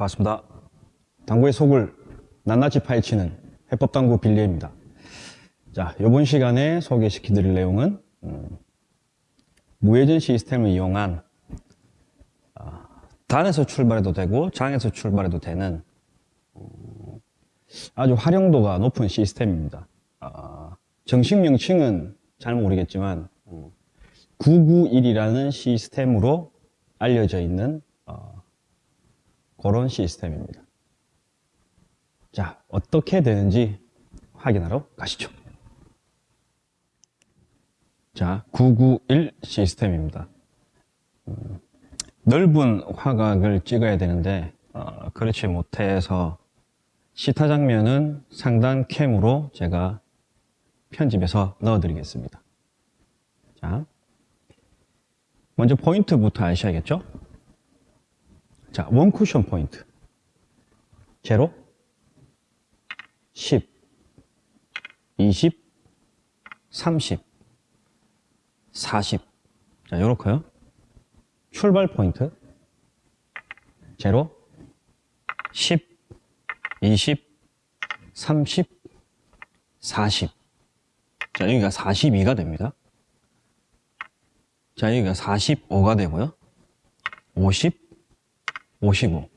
반갑습니다. 당구의 속을 낱낱이 파헤치는 해법당구 빌리입니다. 자, 이번 시간에 소개시켜 드릴 내용은 음, 무회전 시스템을 이용한 아, 단에서 출발해도 되고 장에서 출발해도 되는 음, 아주 활용도가 높은 시스템입니다. 아, 정식 명칭은 잘 모르겠지만 991이라는 시스템으로 알려져 있는 어, 그런 시스템입니다. 자, 어떻게 되는지 확인하러 가시죠. 자, 991 시스템입니다. 음, 넓은 화각을 찍어야 되는데 어, 그렇지 못해서 시타 장면은 상단 캠으로 제가 편집해서 넣어드리겠습니다. 자, 먼저 포인트부터 아셔야겠죠? 자, 원 쿠션 포인트. 제로, 10, 20, 30, 40. 자, 요렇게요. 출발 포인트. 제로, 10, 20, 30, 40. 자, 여기가 42가 됩니다. 자, 여기가 45가 되고요. 50, 55,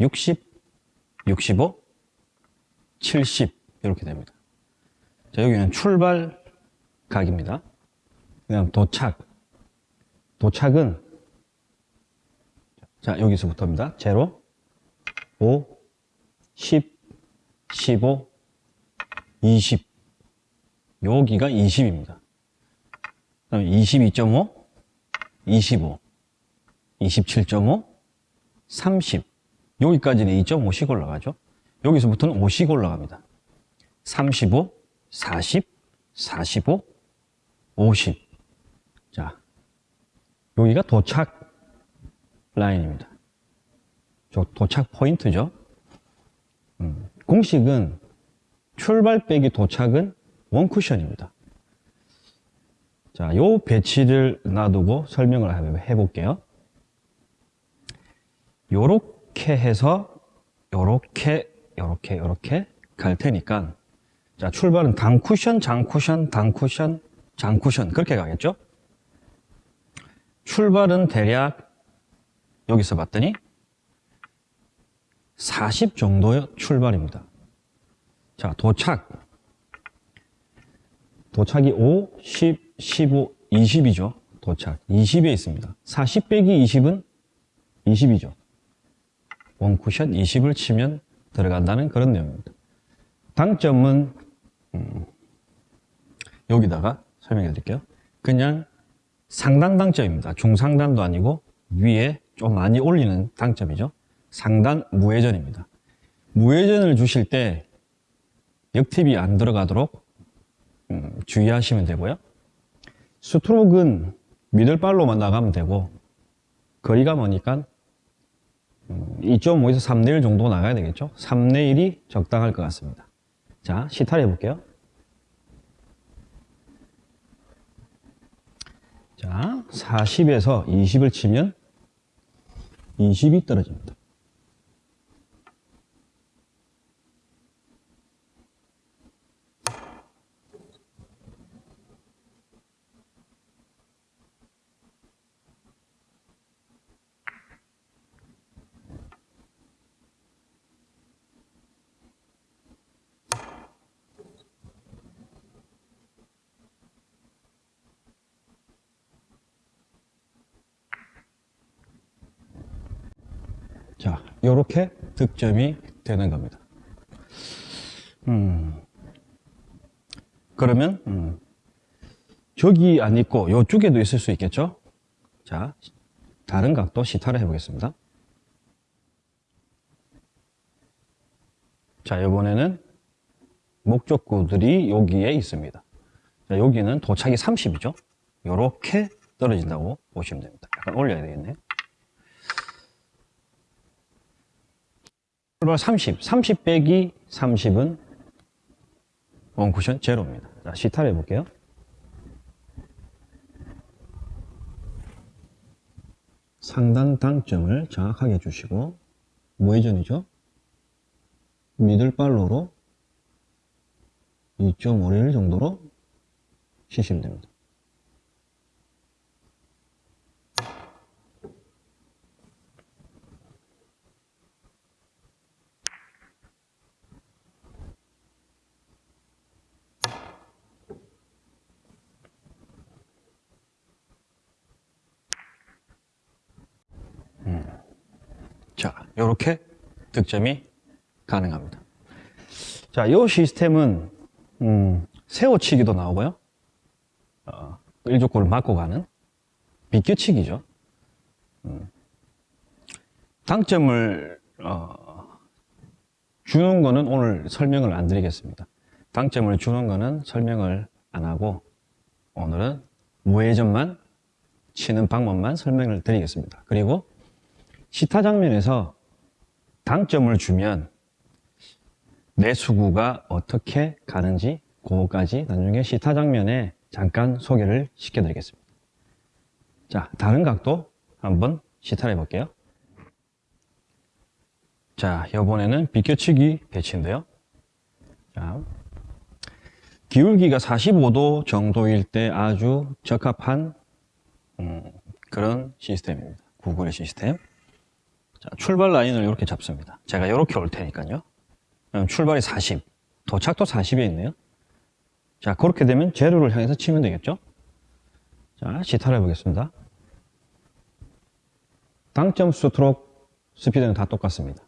60, 65, 70 이렇게 됩니다. 자, 여기는 출발 각입니다. 그냥 도착. 도착은 자, 여기서부터입니다. 제로, 5, 10, 15, 20. 여기가 20입니다. 그다음에 22.5, 25, 27.5, 30. 여기까지는 2.5씩 올라가죠. 여기서부터는 5씩 올라갑니다. 35, 40, 45, 50. 자, 여기가 도착 라인입니다. 저 도착 포인트죠. 음, 공식은 출발 빼기 도착은 원쿠션입니다. 자, 요 배치를 놔두고 설명을 해볼게요. 요렇게 해서 요렇게 요렇게 요렇게 갈 테니까 자 출발은 당 쿠션, 장 쿠션, 당 쿠션, 장 쿠션 그렇게 가겠죠? 출발은 대략 여기서 봤더니 40 정도의 출발입니다. 자 도착 도착이 5, 10, 15, 20이죠. 도착 20에 있습니다. 40 빼기 20은 20이죠. 원쿠션 20을 치면 들어간다는 그런 내용입니다. 당점은 음, 여기다가 설명해 드릴게요. 그냥 상단 당점입니다. 중상단도 아니고 위에 좀 많이 올리는 당점이죠. 상단 무회전입니다. 무회전을 주실 때 역팁이 안 들어가도록 음, 주의하시면 되고요. 스트로크는 미들발로만 나가면 되고 거리가 머니까 2.5에서 3내 1 정도 나가야 되겠죠? 3내 1이 적당할 것 같습니다. 자, 시타를 해볼게요. 자, 40에서 20을 치면 20이 떨어집니다. 자, 요렇게 득점이 되는 겁니다. 음, 그러면, 음, 저기 안 있고 요쪽에도 있을 수 있겠죠? 자, 다른 각도 시타를 해보겠습니다. 자, 이번에는 목적구들이 여기에 있습니다. 자, 여기는 도착이 30이죠? 요렇게 떨어진다고 보시면 됩니다. 약간 올려야 되겠네요. 출발 30, 30 빼기 30은 원쿠션 제로입니다. 자, 시타를 해볼게요. 상단 당점을 정확하게 주시고 무회전이죠. 미들발로로 2.5릴 정도로 치시면 됩니다. 자, 이렇게 득점이 가능합니다. 자, 이 시스템은 음, 세워치기도 나오고요. 어, 1족구를 맞고 가는 비껴치기죠. 음, 당점을 어, 주는 거는 오늘 설명을 안 드리겠습니다. 당점을 주는 거는 설명을 안 하고 오늘은 무회전만 치는 방법만 설명을 드리겠습니다. 그리고 시타 장면에서 당점을 주면 내수구가 어떻게 가는지 그거까지 나중에 시타 장면에 잠깐 소개를 시켜드리겠습니다. 자, 다른 각도 한번 시타를 해볼게요. 자, 이번에는 비껴치기 배치인데요. 자, 기울기가 45도 정도일 때 아주 적합한 음, 그런 시스템입니다. 구글의 시스템. 자, 출발 라인을 이렇게 잡습니다. 제가 이렇게 올 테니까요. 출발이 40, 도착도 40에 있네요. 자, 그렇게 되면 제로를 향해서 치면 되겠죠? 자, 시타를 해보겠습니다. 당점 스트로크 스피드는 다 똑같습니다.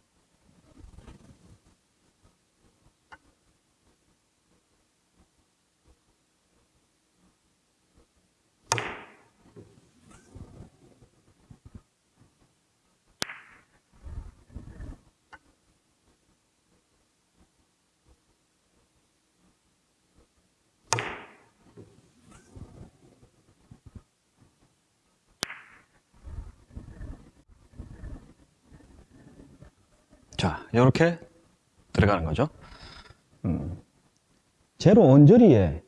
자, 이렇게 들어가는 거죠. 음, 제로 원저리에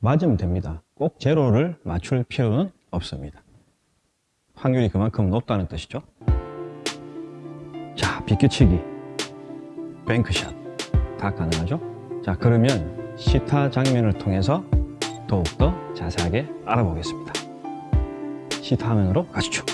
맞으면 됩니다. 꼭 제로를 맞출 필요는 없습니다. 확률이 그만큼 높다는 뜻이죠. 자, 비껴치기, 뱅크샷 다 가능하죠. 자, 그러면 시타 장면을 통해서 더욱더 자세하게 알아보겠습니다. 시타 화면으로 가시죠.